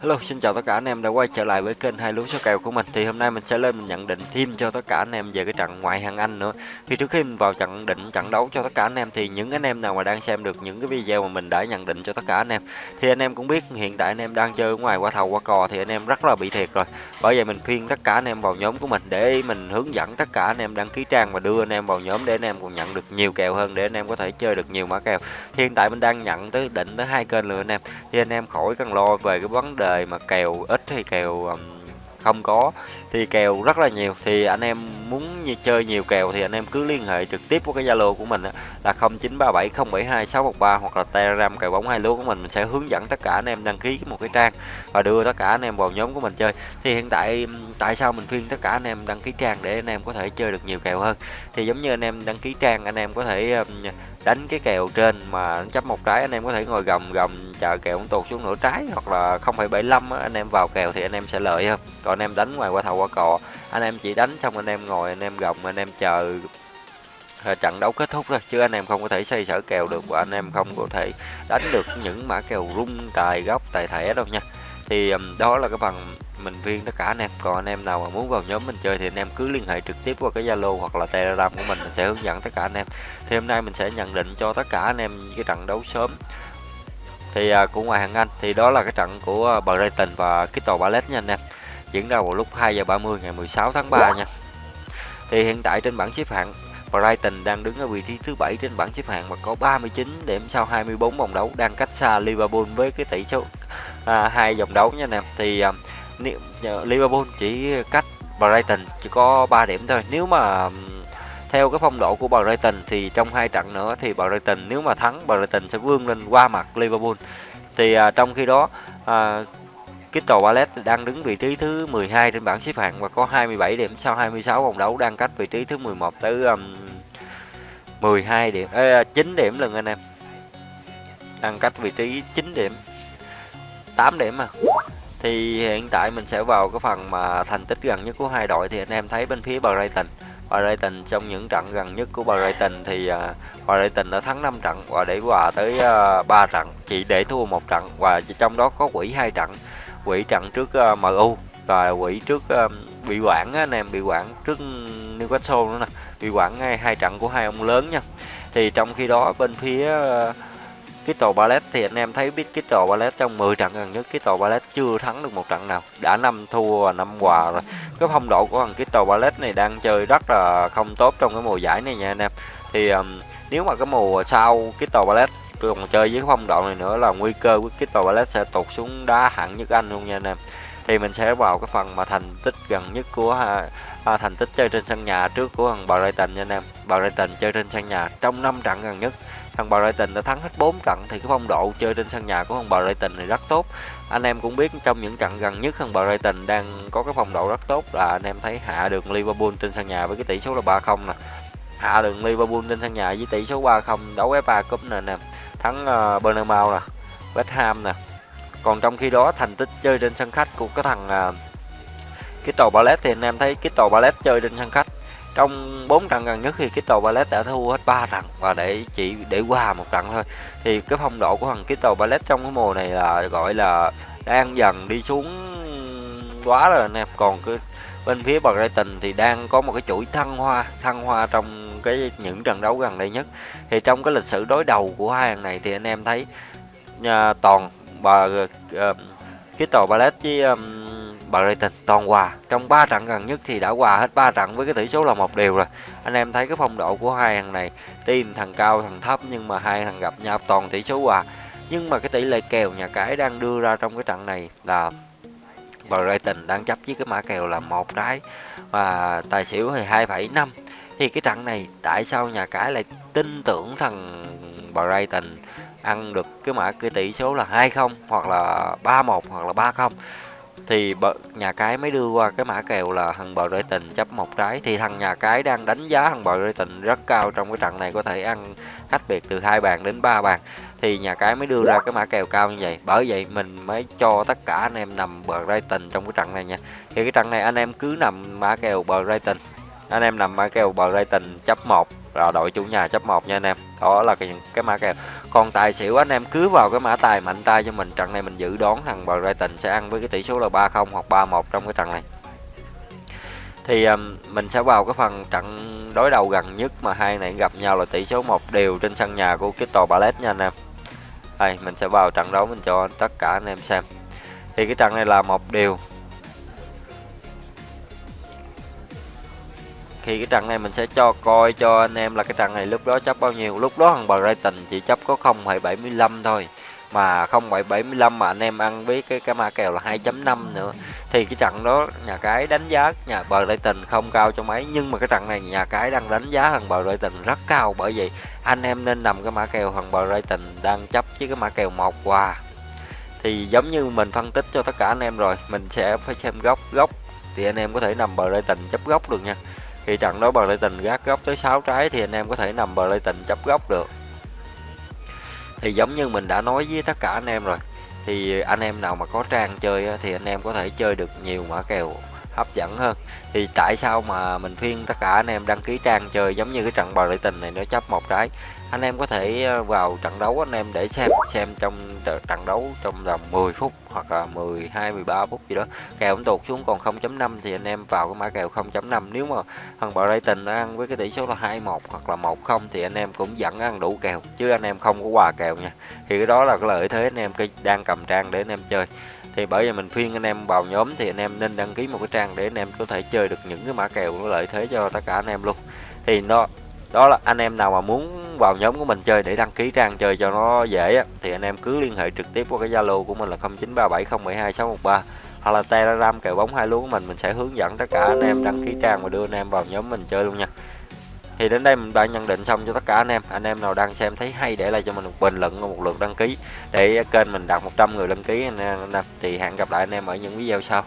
Hello, xin chào tất cả anh em đã quay trở lại với kênh hai lúa số kèo của mình. Thì hôm nay mình sẽ lên mình nhận định thêm cho tất cả anh em về cái trận ngoại hạng Anh nữa. Thì trước khi mình vào trận định trận đấu cho tất cả anh em thì những anh em nào mà đang xem được những cái video mà mình đã nhận định cho tất cả anh em thì anh em cũng biết hiện tại anh em đang chơi ở ngoài qua thầu qua cò thì anh em rất là bị thiệt rồi. Bởi vậy mình khuyên tất cả anh em vào nhóm của mình để mình hướng dẫn tất cả anh em đăng ký trang và đưa anh em vào nhóm để anh em còn nhận được nhiều kèo hơn để anh em có thể chơi được nhiều mã kèo. Thì hiện tại mình đang nhận tới định tới hai kênh rồi anh em. Thì anh em khỏi cần lo về cái vấn đề đề mà kèo ít hay kèo um, không có thì kèo rất là nhiều. Thì anh em muốn như chơi nhiều kèo thì anh em cứ liên hệ trực tiếp với cái Zalo của mình là 0937072613 hoặc là Telegram kèo bóng hai lúa của mình. Mình sẽ hướng dẫn tất cả anh em đăng ký một cái trang và đưa tất cả anh em vào nhóm của mình chơi. Thì hiện tại tại sao mình khuyên tất cả anh em đăng ký trang để anh em có thể chơi được nhiều kèo hơn? Thì giống như anh em đăng ký trang anh em có thể đánh cái kèo trên mà chấp một trái anh em có thể ngồi gầm gầm chờ kèo tụt xuống nửa trái hoặc là 0,75 anh em vào kèo thì anh em sẽ lợi hơn còn anh em đánh ngoài qua thầu qua cò anh em chỉ đánh xong anh em ngồi anh em gầm anh em chờ trận đấu kết thúc thôi chứ anh em không có thể xây sở kèo được và anh em không có thể đánh được những mã kèo rung tài góc tài thẻ đâu nha thì đó là cái phần mình viên tất cả anh em. Còn anh em nào mà muốn vào nhóm mình chơi thì anh em cứ liên hệ trực tiếp qua cái zalo hoặc là telegram của mình mình sẽ hướng dẫn tất cả anh em. Thì hôm nay mình sẽ nhận định cho tất cả anh em cái trận đấu sớm. Thì à, của ngoài hàng anh thì đó là cái trận của à, Brighton và cái tàu Ballet nha anh em. Diễn ra vào lúc 2 giờ 30 ngày 16 tháng 3 nha. Thì hiện tại trên bảng xếp hạng Brighton đang đứng ở vị trí thứ bảy trên bảng xếp hạng và có 39 điểm sau 24 vòng đấu đang cách xa Liverpool với cái tỷ số à, hai vòng đấu nha anh em. Thì à, Liverpool chỉ cách Brighton chỉ có 3 điểm thôi. Nếu mà theo cái phong độ của Brighton thì trong hai trận nữa thì Brighton nếu mà thắng Brighton sẽ vươn lên qua mặt Liverpool. Thì à, trong khi đó à, Crystal Palace đang đứng vị trí thứ 12 trên bảng xếp hạng và có 27 điểm sau 26 vòng đấu đang cách vị trí thứ 11 tới um, 12 điểm ê, 9 điểm lần anh em. Đang cách vị trí 9 điểm. 8 điểm mà thì hiện tại mình sẽ vào cái phần mà thành tích gần nhất của hai đội. Thì anh em thấy bên phía Brighton Brighton trong những trận gần nhất của Brighton thì uh, Brighton đã thắng 5 trận và để hòa tới à, uh, 3 trận chỉ để thua một trận và trong đó có quỷ hai trận. Quỷ trận trước à, uh, MU và quỷ trước uh, bị quản anh em bị quản trước Newcastle nữa nè bị quản ngay hai trận của hai ông lớn nha. Thì trong khi đó bên phía uh, Crystal Palace thì anh em thấy biết Crystal Palace trong 10 trận gần nhất Crystal Palace chưa thắng được một trận nào. Đã năm thua và năm hòa rồi. Cái phong độ của thằng Crystal Palace này đang chơi rất là không tốt trong cái mùa giải này nha anh em. Thì um, nếu mà cái mùa sau Crystal Palace còn chơi với cái phong độ này nữa là nguy cơ của Crystal Palace sẽ tụt xuống đá hạng nhất Anh luôn nha anh em. Thì mình sẽ vào cái phần mà thành tích gần nhất của à, à, thành tích chơi trên sân nhà trước của thằng Brighton nha anh em. Brighton chơi trên sân nhà trong 5 trận gần nhất thằng Brighton đã thắng hết 4 trận thì cái phong độ chơi trên sân nhà của thằng Brighton này rất tốt. Anh em cũng biết trong những trận gần nhất thằng Brighton đang có cái phong độ rất tốt là anh em thấy hạ được Liverpool trên sân nhà với cái tỷ số là 3-0 nè. Hạ được Liverpool trên sân nhà với tỷ số 3-0 đấu FA Cup nè nè. Thắng ờ, uh, Burnham nè West Ham nè. Còn trong khi đó thành tích chơi trên sân khách của cái thằng uh, Crystal Palace thì anh em thấy Crystal Palace chơi trên sân khách trong 4 trận gần nhất thì Crystal Palace đã thua hết 3 trận và để chỉ để qua một trận thôi. Thì cái phong độ của thằng Crystal Palace trong cái mùa này là gọi là đang dần đi xuống quá rồi anh em còn cái bên phía Brighton thì đang có một cái chuỗi thăng hoa thăng hoa trong cái những trận đấu gần đây nhất. Thì trong cái lịch sử đối đầu của hai thằng này thì anh em thấy nhà, toàn và uh, Crystal Palace với um, Brighton. Toàn hòa trong 3 trận gần nhất thì đã hòa hết 3 trận với cái tỷ số là một điều rồi. Anh em thấy cái phong độ của hai thằng này tin thằng cao thằng thấp nhưng mà hai thằng gặp nhau toàn tỷ số hòa. Nhưng mà cái tỷ lệ kèo nhà cái đang đưa ra trong cái trận này là Brighton đang chấp với cái mã kèo là một trái và tài xỉu thì 2,5 thì cái trận này tại sao nhà cái lại tin tưởng thằng Brighton ăn được cái mã cái tỷ số là 20 hoặc là 31 hoặc là 30 thì nhà cái mới đưa qua cái mã kèo là thằng bờ rơi tình chấp một trái thì thằng nhà cái đang đánh giá thằng bờ rơi tình rất cao trong cái trận này có thể ăn cách biệt từ hai bàn đến ba bàn. Thì nhà cái mới đưa ra cái mã kèo cao như vậy. Bởi vậy mình mới cho tất cả anh em nằm bờ rơi tình trong cái trận này nha. Thì cái trận này anh em cứ nằm mã kèo bờ rơi tình. Anh em nằm mã kèo bờ rơi tình chấp một là đội chủ nhà chấp một nha anh em. Đó là cái cái mã kèo. Còn tài xỉu anh em cứ vào cái mã tài mạnh tay cho mình. Trận này mình dự đoán thằng Brighton sẽ ăn với cái tỷ số là 3-0 hoặc 3-1 trong cái trận này. Thì um, mình sẽ vào cái phần trận đối đầu gần nhất mà hai này gặp nhau là tỷ số một đều trên sân nhà của Crystal Palace nha anh em. Đây mình sẽ vào trận đấu mình cho tất cả anh em xem. Thì cái trận này là một điều khi cái trận này mình sẽ cho coi cho anh em là cái trận này lúc đó chấp bao nhiêu lúc đó thằng Brighton chỉ chấp có 0,75 thôi. Mà 0775 mà anh em ăn với cái cái ma kèo là 2.5 nữa. Thì cái trận đó nhà cái đánh giá nhà bờ lại tình không cao cho mấy nhưng mà cái trận này nhà cái đang đánh giá thằng bờ lại tình rất cao. Bởi vì anh em nên nằm cái mã kèo thằng bờ lại tình đang chấp với cái mã kèo một quà thì giống như mình phân tích cho tất cả anh em rồi mình sẽ phải xem góc góc. Thì anh em có thể nằm bờ lại tình chấp góc được nha khi trận đó bờ tình gác góc tới 6 trái thì anh em có thể nằm bờ tình chấp góc được. Thì giống như mình đã nói với tất cả anh em rồi, thì anh em nào mà có trang chơi thì anh em có thể chơi được nhiều mã kèo hấp dẫn hơn. Thì tại sao mà mình khuyên tất cả anh em đăng ký trang chơi giống như cái trận bờ lại tình này, nó chấp một trái? Anh em có thể vào trận đấu anh em để xem xem trong trận đấu trong vòng 10 phút hoặc là 12 13 phút gì đó kèo cũng tụt xuống còn 0.5 thì anh em vào cái mã kèo 0.5 nếu mà thằng bờ Brighton nó ăn với cái tỷ số là 21 hoặc là 10 thì anh em cũng vẫn ăn đủ kèo chứ anh em không có quà kèo nha thì cái đó là cái lợi thế anh em đang cầm trang để anh em chơi thì bởi vì mình khuyên anh em vào nhóm thì anh em nên đăng ký một cái trang để anh em có thể chơi được những cái mã kèo có lợi thế cho tất cả anh em luôn thì nó đó là anh em nào mà muốn vào nhóm của mình chơi để đăng ký trang chơi cho nó dễ á, thì anh em cứ liên hệ trực tiếp qua cái Zalo của mình là 0937072613 hoặc là Telegram kèo bóng hai lúa của mình mình sẽ hướng dẫn tất cả anh em đăng ký trang và đưa anh em vào nhóm mình chơi luôn nha. Thì đến đây mình đã nhận định xong cho tất cả anh em. Anh em nào đang xem thấy hay để lại cho mình một bình luận và một lượt đăng ký để kênh mình đạt 100 người đăng ký anh em. Thì hẹn gặp lại anh em ở những video sau.